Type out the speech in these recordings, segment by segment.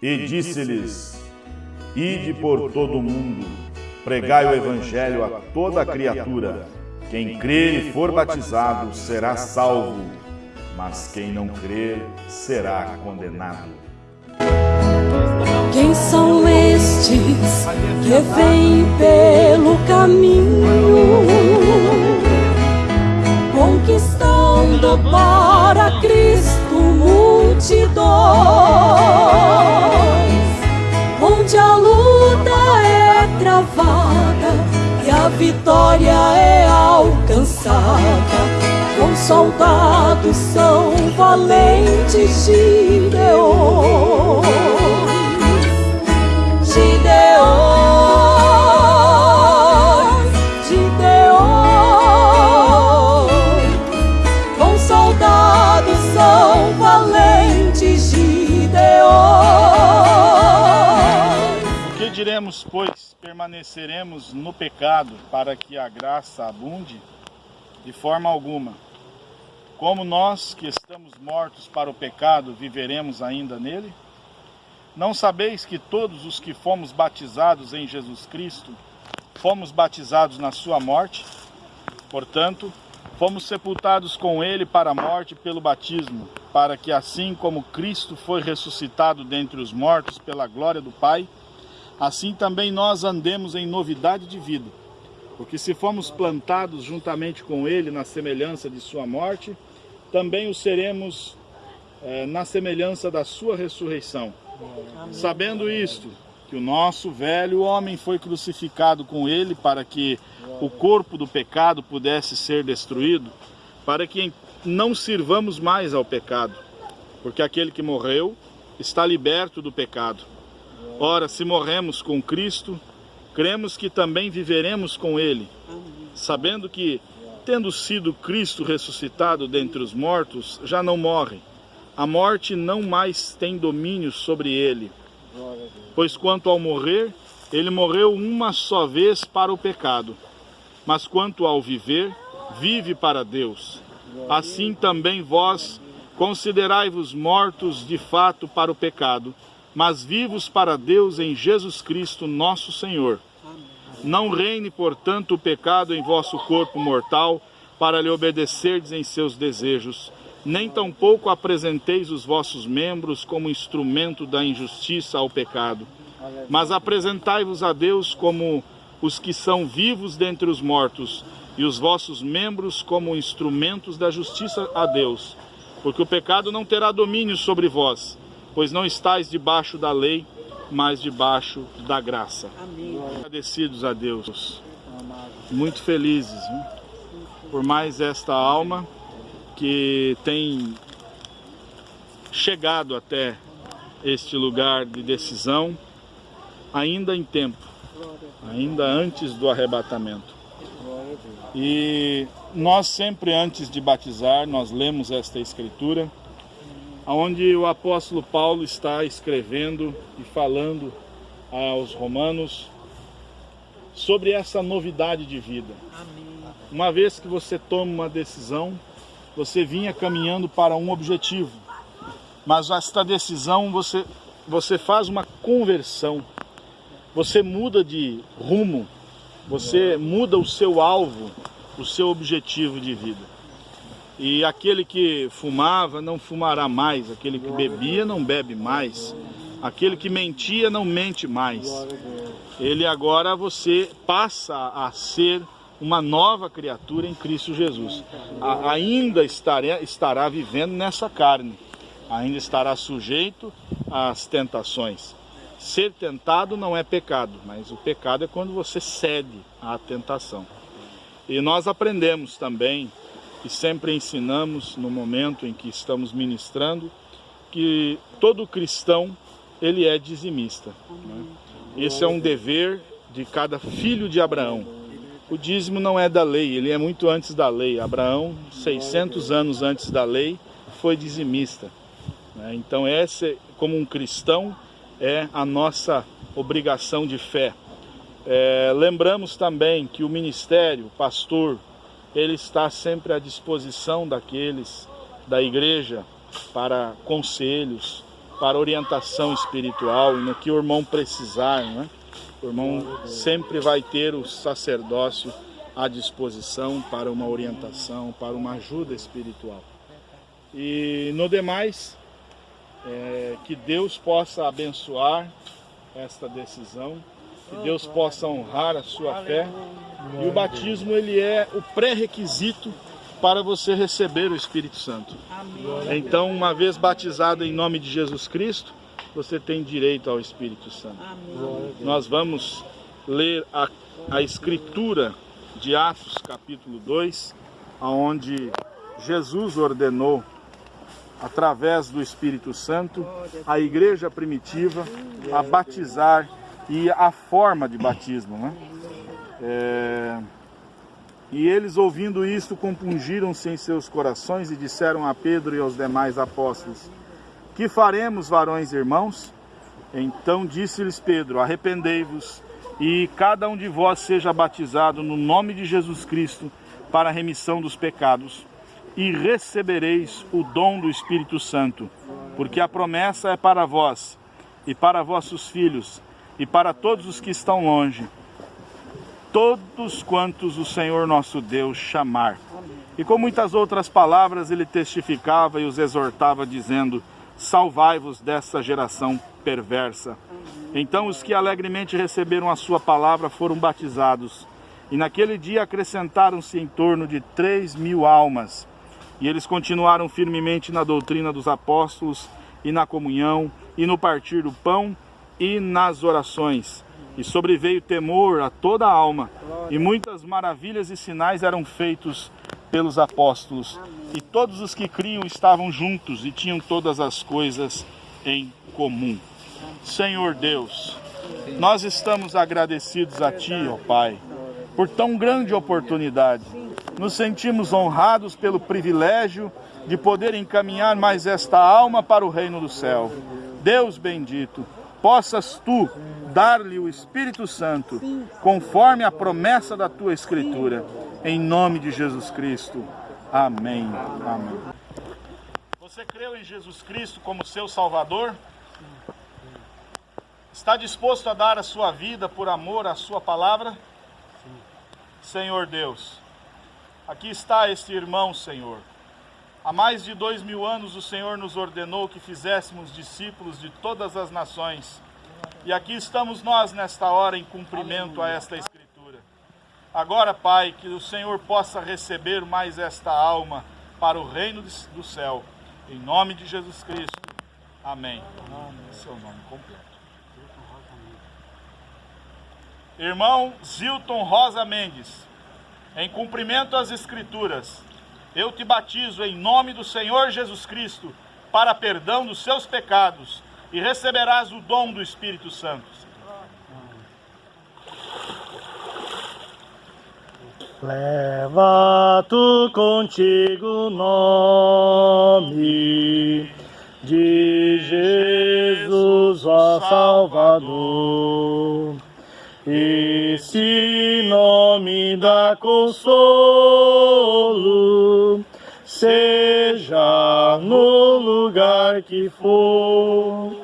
E disse-lhes: Ide por todo o mundo, pregai o evangelho a toda criatura. Quem crer e for batizado será salvo, mas quem não crer será condenado. Quem são estes que vêm pelo caminho, conquistando para Cristo multidões, valentes de. Gideões, Gideões, com soldados são valentes Gideões. O que diremos, pois? Permaneceremos no pecado para que a graça abunde? De forma alguma. Como nós que estamos mortos para o pecado, viveremos ainda nele? Não sabeis que todos os que fomos batizados em Jesus Cristo, fomos batizados na sua morte? Portanto, fomos sepultados com ele para a morte pelo batismo, para que assim como Cristo foi ressuscitado dentre os mortos pela glória do Pai, assim também nós andemos em novidade de vida. Porque se fomos plantados juntamente com ele na semelhança de sua morte, também o seremos eh, na semelhança da sua ressurreição. Sabendo isto, que o nosso velho homem foi crucificado com ele para que o corpo do pecado pudesse ser destruído, para que não sirvamos mais ao pecado, porque aquele que morreu está liberto do pecado. Ora, se morremos com Cristo, cremos que também viveremos com ele, sabendo que, tendo sido Cristo ressuscitado dentre os mortos, já não morre a morte não mais tem domínio sobre ele. Pois quanto ao morrer, ele morreu uma só vez para o pecado. Mas quanto ao viver, vive para Deus. Assim também vós considerai-vos mortos de fato para o pecado, mas vivos para Deus em Jesus Cristo, nosso Senhor. Não reine, portanto, o pecado em vosso corpo mortal, para lhe obedecerdes em seus desejos nem tampouco apresenteis os vossos membros como instrumento da injustiça ao pecado, mas apresentai-vos a Deus como os que são vivos dentre os mortos, e os vossos membros como instrumentos da justiça a Deus. Porque o pecado não terá domínio sobre vós, pois não estáis debaixo da lei, mas debaixo da graça. Amém. Agradecidos a Deus, muito felizes por mais esta alma que tem chegado até este lugar de decisão ainda em tempo, ainda antes do arrebatamento. E nós sempre antes de batizar, nós lemos esta escritura, onde o apóstolo Paulo está escrevendo e falando aos romanos sobre essa novidade de vida. Uma vez que você toma uma decisão, você vinha caminhando para um objetivo, mas esta decisão você, você faz uma conversão, você muda de rumo, você muda o seu alvo, o seu objetivo de vida. E aquele que fumava não fumará mais, aquele que bebia não bebe mais, aquele que mentia não mente mais. Ele agora você passa a ser uma nova criatura em Cristo Jesus. A, ainda estará, estará vivendo nessa carne, ainda estará sujeito às tentações. Ser tentado não é pecado, mas o pecado é quando você cede à tentação. E nós aprendemos também, e sempre ensinamos no momento em que estamos ministrando, que todo cristão ele é dizimista. Né? Esse é um dever de cada filho de Abraão o dízimo não é da lei, ele é muito antes da lei. Abraão, 600 anos antes da lei, foi dizimista. Né? Então, essa, como um cristão, é a nossa obrigação de fé. É, lembramos também que o ministério, pastor, ele está sempre à disposição daqueles da igreja para conselhos, para orientação espiritual no que o irmão precisar, né? O irmão sempre vai ter o sacerdócio à disposição para uma orientação, para uma ajuda espiritual. E no demais, é, que Deus possa abençoar esta decisão, que Deus possa honrar a sua fé. E o batismo ele é o pré-requisito para você receber o Espírito Santo. Então, uma vez batizado em nome de Jesus Cristo, você tem direito ao Espírito Santo. Nós vamos ler a, a Escritura de Atos, capítulo 2, onde Jesus ordenou através do Espírito Santo, a igreja primitiva a batizar e a forma de batismo. Né? É... E eles, ouvindo isto, compungiram-se em seus corações e disseram a Pedro e aos demais apóstolos: Que faremos, varões irmãos? Então disse-lhes Pedro: Arrependei-vos e cada um de vós seja batizado no nome de Jesus Cristo para a remissão dos pecados e recebereis o dom do Espírito Santo, porque a promessa é para vós e para vossos filhos e para todos os que estão longe, todos quantos o Senhor nosso Deus chamar. E com muitas outras palavras ele testificava e os exortava, dizendo: Salvai-vos dessa geração perversa. Então os que alegremente receberam a sua palavra foram batizados. E naquele dia acrescentaram-se em torno de três mil almas. E eles continuaram firmemente na doutrina dos apóstolos, e na comunhão, e no partir do pão, e nas orações. E sobreveio temor a toda a alma, e muitas maravilhas e sinais eram feitos pelos apóstolos. E todos os que criam estavam juntos e tinham todas as coisas em comum. Senhor Deus, nós estamos agradecidos a Ti, ó Pai, por tão grande oportunidade nos sentimos honrados pelo privilégio de poder encaminhar mais esta alma para o reino do céu. Deus bendito, possas tu dar-lhe o Espírito Santo, conforme a promessa da tua Escritura. Em nome de Jesus Cristo. Amém. Amém. Você creu em Jesus Cristo como seu Salvador? Está disposto a dar a sua vida por amor à sua palavra? Senhor Deus, Aqui está este irmão, Senhor. Há mais de dois mil anos o Senhor nos ordenou que fizéssemos discípulos de todas as nações. E aqui estamos nós nesta hora em cumprimento a esta Escritura. Agora, Pai, que o Senhor possa receber mais esta alma para o reino do céu. Em nome de Jesus Cristo. Amém. Seu nome completo. Irmão Zilton Rosa Mendes em cumprimento às Escrituras, eu te batizo em nome do Senhor Jesus Cristo para perdão dos seus pecados e receberás o dom do Espírito Santo. Leva tu contigo o nome de Jesus, ó Salvador. Esse nome dá consolo, seja no lugar que for.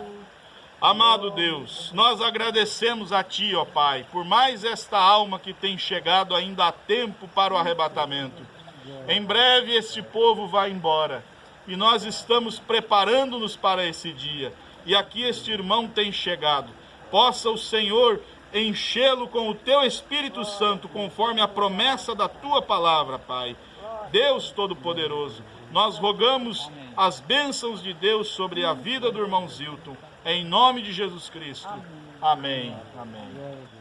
Amado Deus, nós agradecemos a Ti, ó Pai, por mais esta alma que tem chegado ainda a tempo para o arrebatamento. Em breve este povo vai embora e nós estamos preparando-nos para esse dia. E aqui este irmão tem chegado. Possa o Senhor enchê-lo com o teu Espírito Santo, conforme a promessa da tua palavra, Pai. Deus Todo-Poderoso, nós rogamos as bênçãos de Deus sobre a vida do irmão Zilton, em nome de Jesus Cristo. Amém. Amém.